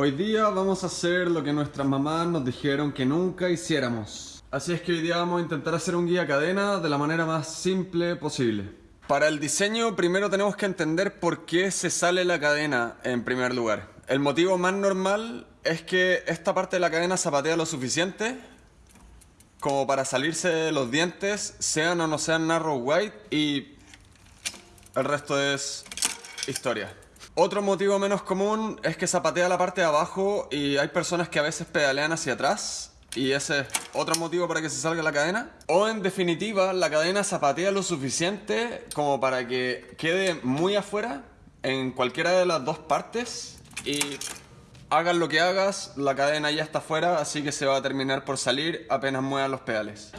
Hoy día vamos a hacer lo que nuestras mamás nos dijeron que nunca hiciéramos. Así es que hoy día vamos a intentar hacer un guía cadena de la manera más simple posible. Para el diseño primero tenemos que entender por qué se sale la cadena en primer lugar. El motivo más normal es que esta parte de la cadena zapatea lo suficiente como para salirse los dientes, sean o no sean narrow white y el resto es historia. Otro motivo menos común es que zapatea la parte de abajo y hay personas que a veces pedalean hacia atrás y ese es otro motivo para que se salga la cadena. O en definitiva, la cadena zapatea lo suficiente como para que quede muy afuera en cualquiera de las dos partes y hagas lo que hagas, la cadena ya está afuera, así que se va a terminar por salir apenas muevan los pedales.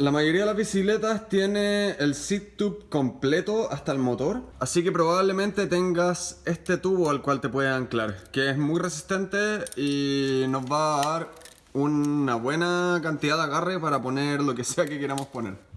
La mayoría de las bicicletas tiene el seat tube completo hasta el motor, así que probablemente tengas este tubo al cual te puedes anclar, que es muy resistente y nos va a dar una buena cantidad de agarre para poner lo que sea que queramos poner.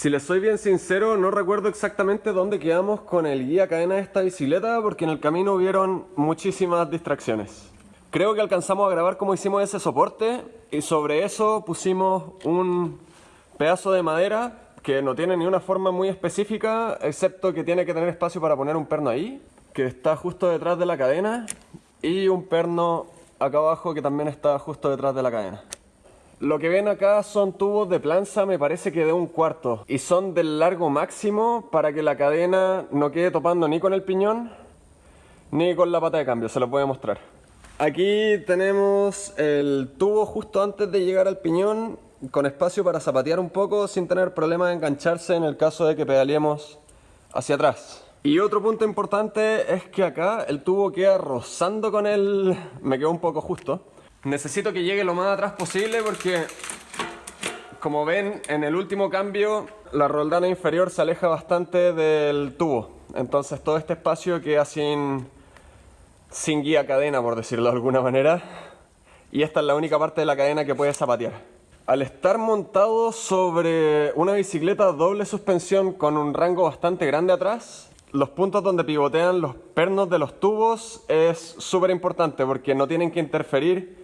Si les soy bien sincero, no recuerdo exactamente dónde quedamos con el guía cadena de esta bicicleta porque en el camino hubieron muchísimas distracciones. Creo que alcanzamos a grabar cómo hicimos ese soporte y sobre eso pusimos un pedazo de madera que no tiene ni una forma muy específica, excepto que tiene que tener espacio para poner un perno ahí, que está justo detrás de la cadena, y un perno acá abajo que también está justo detrás de la cadena. Lo que ven acá son tubos de planza, me parece que de un cuarto. Y son del largo máximo para que la cadena no quede topando ni con el piñón ni con la pata de cambio, se lo voy a mostrar. Aquí tenemos el tubo justo antes de llegar al piñón con espacio para zapatear un poco sin tener problema de engancharse en el caso de que pedaleemos hacia atrás. Y otro punto importante es que acá el tubo queda rozando con el... me quedó un poco justo Necesito que llegue lo más atrás posible porque, como ven, en el último cambio la roldana inferior se aleja bastante del tubo. Entonces todo este espacio queda sin, sin guía cadena, por decirlo de alguna manera. Y esta es la única parte de la cadena que puede zapatear. Al estar montado sobre una bicicleta doble suspensión con un rango bastante grande atrás, los puntos donde pivotean los pernos de los tubos es súper importante porque no tienen que interferir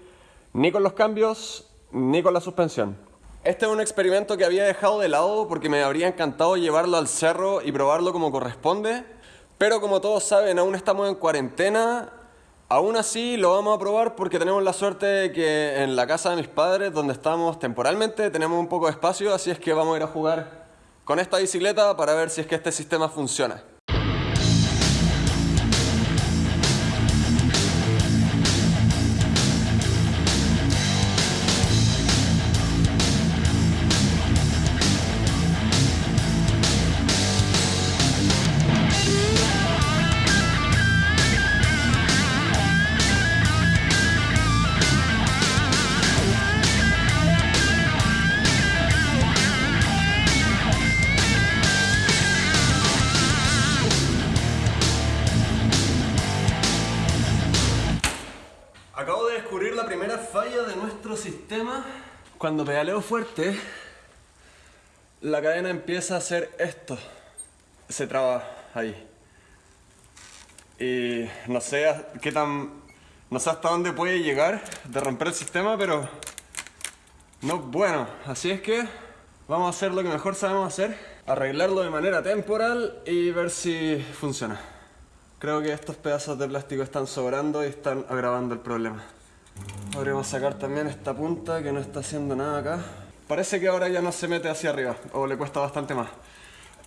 ni con los cambios, ni con la suspensión. Este es un experimento que había dejado de lado porque me habría encantado llevarlo al cerro y probarlo como corresponde, pero como todos saben, aún estamos en cuarentena, aún así lo vamos a probar porque tenemos la suerte de que en la casa de mis padres, donde estamos temporalmente, tenemos un poco de espacio, así es que vamos a ir a jugar con esta bicicleta para ver si es que este sistema funciona. Falla de nuestro sistema. Cuando pedaleo fuerte, la cadena empieza a hacer esto. Se traba ahí. Y no sé qué tan... No sé hasta dónde puede llegar de romper el sistema, pero... No bueno. Así es que vamos a hacer lo que mejor sabemos hacer. Arreglarlo de manera temporal y ver si funciona. Creo que estos pedazos de plástico están sobrando y están agravando el problema. Podríamos sacar también esta punta que no está haciendo nada acá. Parece que ahora ya no se mete hacia arriba, o le cuesta bastante más.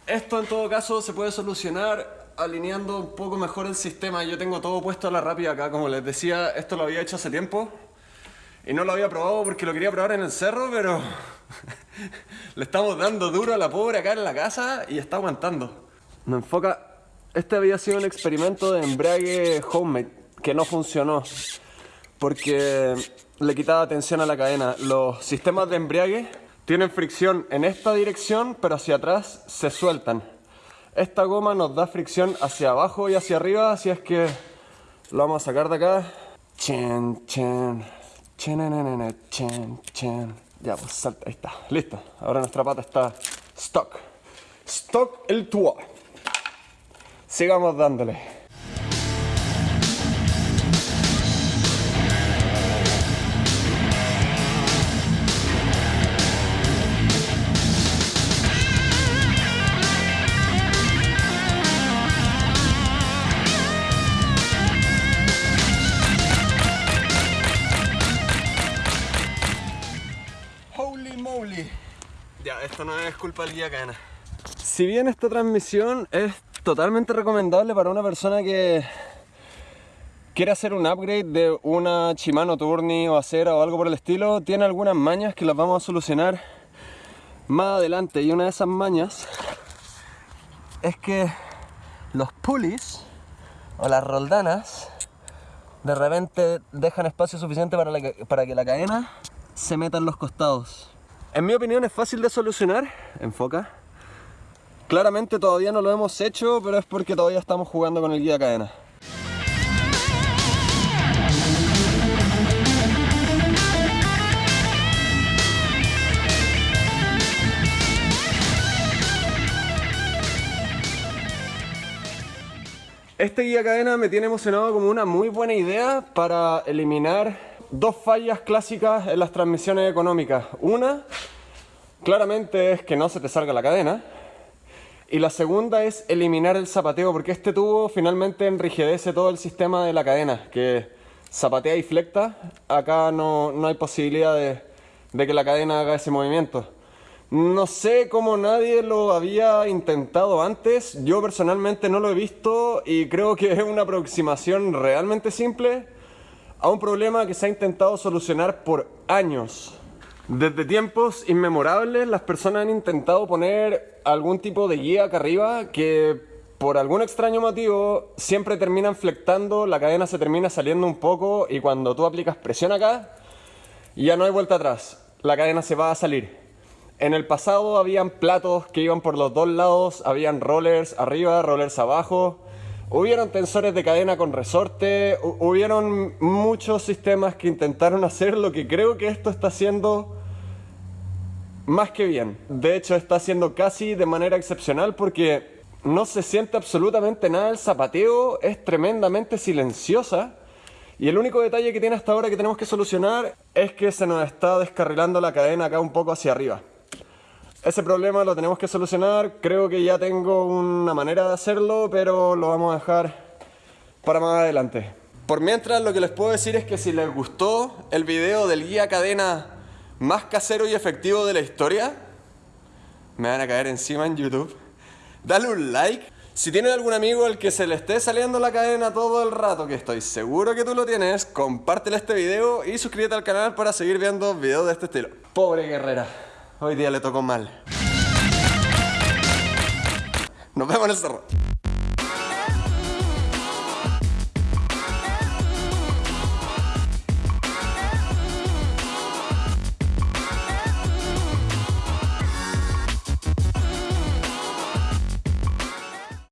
Esto en todo caso se puede solucionar alineando un poco mejor el sistema. Yo tengo todo puesto a la rápida acá, como les decía, esto lo había hecho hace tiempo. Y no lo había probado porque lo quería probar en el cerro, pero le estamos dando duro a la pobre acá en la casa y está aguantando. Me enfoca... Este había sido un experimento de embrague homemade que no funcionó porque le quitaba tensión a la cadena. Los sistemas de embrague tienen fricción en esta dirección, pero hacia atrás se sueltan. Esta goma nos da fricción hacia abajo y hacia arriba, así es que lo vamos a sacar de acá. Chen, chen, chen, chen, chen. Ya, pues salta, ahí está, listo. Ahora nuestra pata está stock. Stock el tuo. Sigamos dándole. Esto no es culpa del guía cadena. Si bien esta transmisión es totalmente recomendable para una persona que quiere hacer un upgrade de una Shimano Tourney o Acera o algo por el estilo, tiene algunas mañas que las vamos a solucionar más adelante. Y una de esas mañas es que los pulleys o las roldanas de repente dejan espacio suficiente para, para que la cadena se meta en los costados. En mi opinión es fácil de solucionar, enfoca. Claramente todavía no lo hemos hecho, pero es porque todavía estamos jugando con el guía cadena. Este guía cadena me tiene emocionado como una muy buena idea para eliminar dos fallas clásicas en las transmisiones económicas. Una, claramente es que no se te salga la cadena. Y la segunda es eliminar el zapateo, porque este tubo finalmente enriquece todo el sistema de la cadena, que zapatea y flecta. Acá no, hay posibilidad de, de que la cadena haga ese movimiento. No sé cómo nadie lo había intentado antes, yo personalmente no lo he visto y creo que es una aproximación realmente simple a un problema que se ha intentado solucionar por años. Desde tiempos inmemorables las personas han intentado poner algún tipo de guía acá arriba que por algún extraño motivo siempre terminan flectando, la cadena se termina saliendo un poco y cuando tú aplicas presión acá ya no hay vuelta atrás, la cadena se va a salir. En el pasado habían platos que iban por los dos lados, habían rollers arriba, rollers abajo, Hubieron tensores de cadena con resorte, hubieron muchos sistemas que intentaron hacer lo que creo que esto está haciendo más que bien. De hecho está haciendo casi de manera excepcional porque no se siente absolutamente nada el zapateo, es tremendamente silenciosa. Y el único detalle que tiene hasta ahora que tenemos que solucionar es que se nos está descarrilando la cadena acá un poco hacia arriba. Ese problema lo tenemos que solucionar, creo que ya tengo una manera de hacerlo, pero lo vamos a dejar para más adelante. Por mientras lo que les puedo decir es que si les gustó el video del guía cadena más casero y efectivo de la historia, me van a caer encima en YouTube, dale un like. Si tienen algún amigo al que se le esté saliendo la cadena todo el rato, que estoy seguro que tú lo tienes, compártele este video y suscríbete al canal para seguir viendo videos de este estilo. Pobre guerrera. Hoy día le tocó mal. Nos vemos en el cerro.